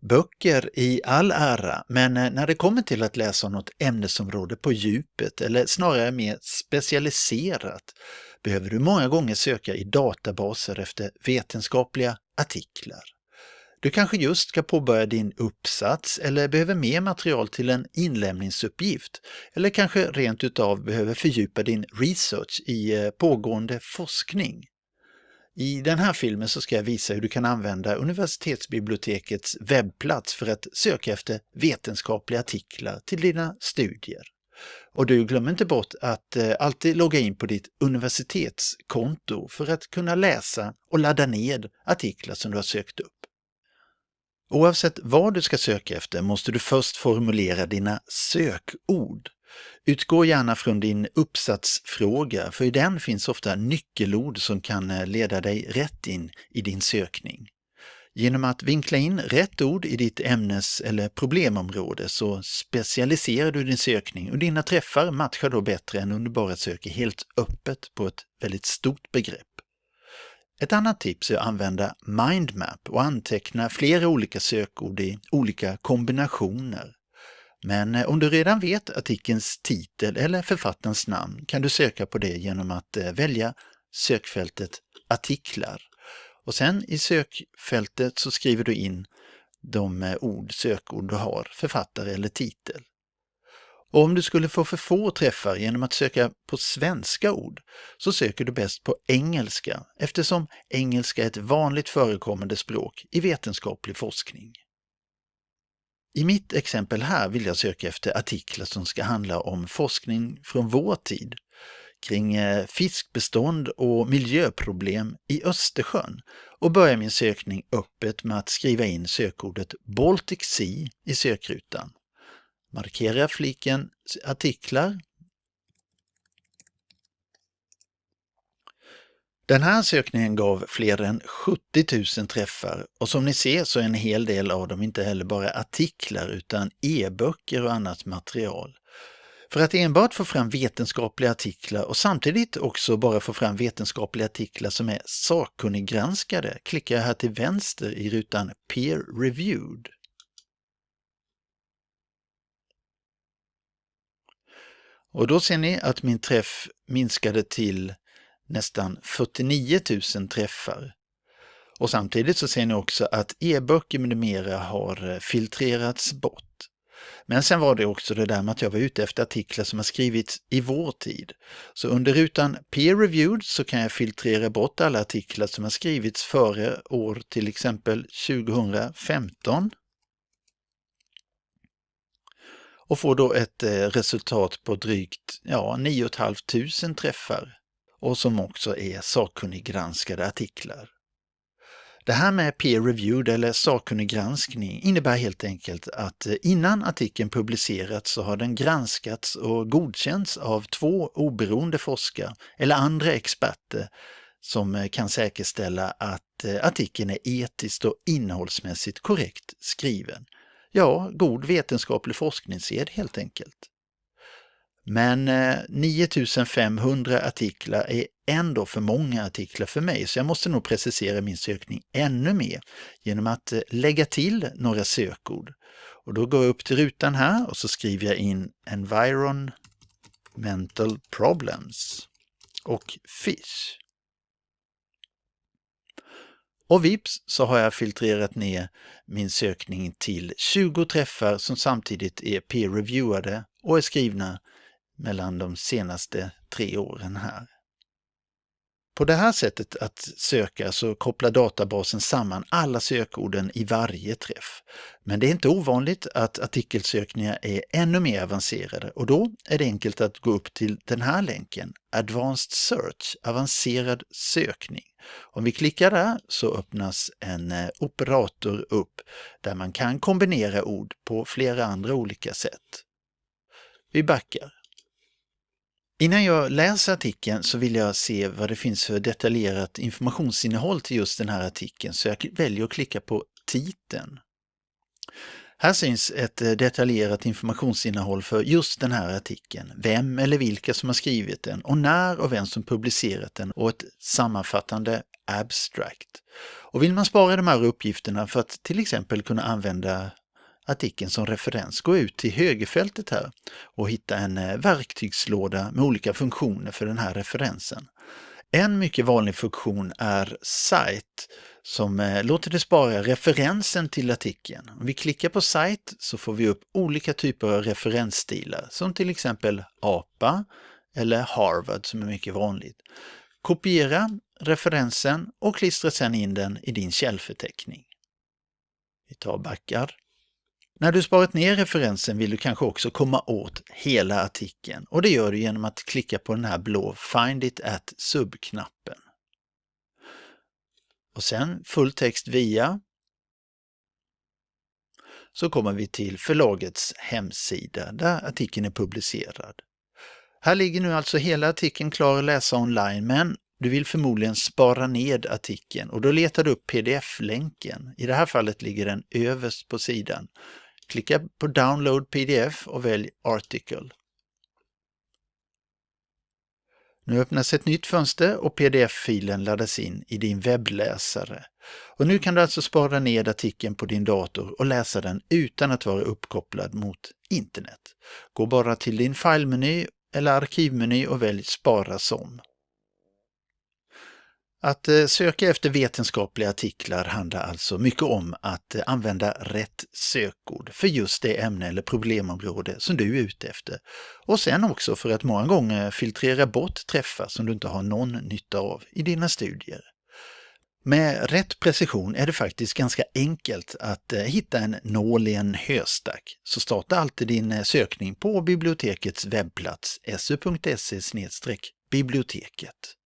Böcker i all ära, men eh, när det kommer till att läsa om något ämnesområde på djupet eller snarare mer specialiserat behöver du många gånger söka i databaser efter vetenskapliga artiklar. Du kanske just ska påbörja din uppsats eller behöver mer material till en inlämningsuppgift eller kanske rent utav behöver fördjupa din research i eh, pågående forskning. I den här filmen så ska jag visa hur du kan använda universitetsbibliotekets webbplats för att söka efter vetenskapliga artiklar till dina studier. Och du glömmer inte bort att eh, alltid logga in på ditt universitetskonto för att kunna läsa och ladda ned artiklar som du har sökt upp. Oavsett vad du ska söka efter måste du först formulera dina sökord. Utgå gärna från din uppsatsfråga, för i den finns ofta nyckelord som kan eh, leda dig rätt in i din sökning. Genom att vinkla in rätt ord i ditt ämnes eller problemområde så specialiserar du din sökning och dina träffar matchar då bättre än om du bara söker helt öppet på ett väldigt stort begrepp. Ett annat tips är att använda mindmap och anteckna flera olika sökord i olika kombinationer. Men eh, om du redan vet artikelns titel eller författarens namn kan du söka på det genom att eh, välja sökfältet artiklar. Och sen i sökfältet så skriver du in de eh, ord, sökord du har, författare eller titel. Och om du skulle få för få träffar genom att söka på svenska ord så söker du bäst på engelska eftersom engelska är ett vanligt förekommande språk i vetenskaplig forskning. I mitt exempel här vill jag söka efter artiklar som ska handla om forskning från vår tid kring eh, fiskbestånd och miljöproblem i Östersjön och börjar min sökning öppet med att skriva in sökordet Baltic Sea i sökrutan. Markera fliken artiklar. Den här sökningen gav fler än 70 000 träffar och som ni ser så är en hel del av dem inte heller bara artiklar utan e-böcker och annat material. För att enbart få fram vetenskapliga artiklar och samtidigt också bara få fram vetenskapliga artiklar som är sakkunniggranskade klickar jag här till vänster i rutan Peer Reviewed. Och då ser ni att min träff minskade till nästan 49 000 träffar. Och samtidigt så ser ni också att e-böcker med mera har eh, filtrerats bort. Men sen var det också det där med att jag var ute efter artiklar som har skrivits i vår tid. Så under rutan Peer Reviewed så kan jag filtrera bort alla artiklar som har skrivits före år till exempel 2015 och får då ett eh, resultat på drygt ja, 9 500 träffar och som också är sakkunniggranskade artiklar. Det här med peer reviewed eller sakkunniggranskning, innebär helt enkelt att eh, innan artikeln publicerats så har den granskats och godkänts av två oberoende forskare eller andra experter som eh, kan säkerställa att eh, artikeln är etiskt och innehållsmässigt korrekt skriven ja, god vetenskaplig forskningssed helt enkelt. Men eh, 9500 artiklar är ändå för många artiklar för mig, så jag måste nog precisera min sökning ännu mer genom att eh, lägga till några sökord. Och då går jag upp till rutan här och så skriver jag in Environmental Problems och Fish. Och vips så har jag filtrerat ner min sökning till 20 träffar som samtidigt är peer-reviewade och är skrivna mellan de senaste tre åren här. På det här sättet att söka så kopplar databasen samman alla sökorden i varje träff. Men det är inte ovanligt att artikelsökningar är ännu mer avancerade och då är det enkelt att gå upp till den här länken, Advanced Search, avancerad sökning. Om vi klickar där så öppnas en eh, operator upp där man kan kombinera ord på flera andra olika sätt. Vi backar. Innan jag läser artikeln så vill jag se vad det finns för detaljerat informationsinnehåll till just den här artikeln så jag väljer att klicka på titeln. Här syns ett eh, detaljerat informationsinnehåll för just den här artikeln, vem eller vilka som har skrivit den och när och vem som publicerat den och ett sammanfattande abstract. Och vill man spara de här uppgifterna för att till exempel kunna använda artikeln som referens, gå ut till högerfältet här och hitta en eh, verktygslåda med olika funktioner för den här referensen. En mycket vanlig funktion är Cite som eh, låter dig spara referensen till artikeln. Om vi klickar på Cite så får vi upp olika typer av referensstilar som till exempel APA eller Harvard som är mycket vanligt. Kopiera referensen och klistra sedan in den i din källförteckning. Vi tar backar. När du sparat ner referensen vill du kanske också komma åt hela artikeln och det gör du genom att klicka på den här blå Find it at sub-knappen. Och sen fulltext via så kommer vi till förlagets hemsida där artikeln är publicerad. Här ligger nu alltså hela artikeln klar att läsa online men du vill förmodligen spara ned artikeln och då letar du upp pdf-länken. I det här fallet ligger den överst på sidan. Klicka på Download pdf och välj Article. Nu öppnas ett nytt fönster och pdf-filen laddas in i din webbläsare. Och nu kan du alltså spara ned artikeln på din dator och läsa den utan att vara uppkopplad mot internet. Gå bara till din filmeny eller arkivmeny och välj Spara som. Att eh, söka efter vetenskapliga artiklar handlar alltså mycket om att eh, använda rätt sökord för just det ämne eller problemområde som du är ute efter. Och sen också för att många gånger filtrera bort träffar som du inte har någon nytta av i dina studier. Med rätt precision är det faktiskt ganska enkelt att eh, hitta en nål i en höstack. Så starta alltid din sökning på bibliotekets webbplats su.se biblioteket.